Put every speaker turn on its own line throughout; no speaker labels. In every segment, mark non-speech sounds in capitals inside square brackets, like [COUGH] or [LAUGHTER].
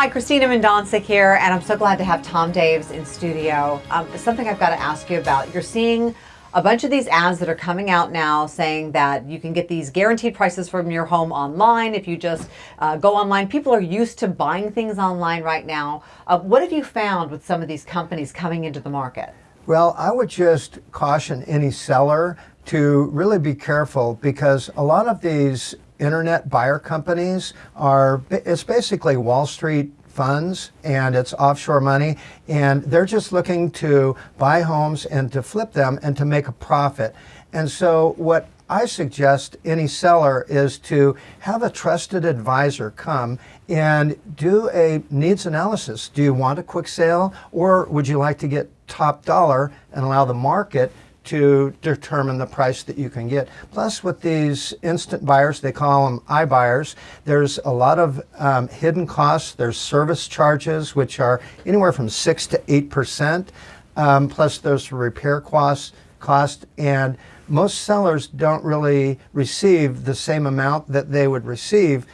Hi, Christina Mendonca here, and I'm so glad to have Tom Daves in studio. Um, something I've got to ask you about. You're seeing a bunch of these ads that are coming out now saying that you can get these guaranteed prices from your home online if you just uh, go online. People are used to buying things online right now. Uh, what have you found with some of these companies coming into the market?
Well, I would just caution any seller to really be careful because a lot of these internet buyer companies are, it's basically Wall Street funds and it's offshore money and they're just looking to buy homes and to flip them and to make a profit. And so what I suggest any seller is to have a trusted advisor come and do a needs analysis. Do you want a quick sale or would you like to get top dollar and allow the market to determine the price that you can get. Plus with these instant buyers, they call them iBuyers, there's a lot of um, hidden costs. There's service charges, which are anywhere from 6 to 8%. Um, plus there's repair costs, cost, and most sellers don't really receive the same amount that they would receive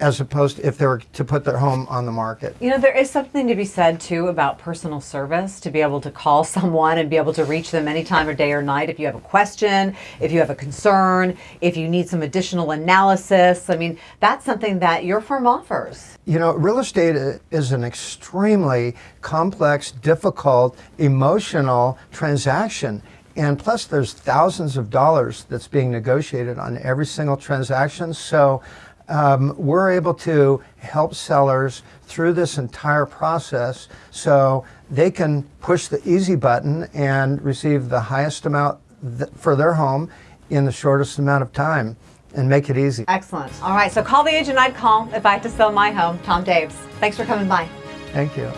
as opposed to if they were to put their home on the market.
You know, there is something to be said too about personal service, to be able to call [LAUGHS] someone and be able to reach them anytime of day or night if you have a question, if you have a concern, if you need some additional analysis. I mean, that's something that your firm offers.
You know, real estate is an extremely complex, difficult, emotional transaction. And plus there's thousands of dollars that's being negotiated on every single transaction. So um, we're able to help sellers through this entire process so they can push the easy button and receive the highest amount th for their home in the shortest amount of time and make it easy.
Excellent. All right, so call the agent I'd call if I had to sell my home, Tom Daves. Thanks for coming by.
Thank you.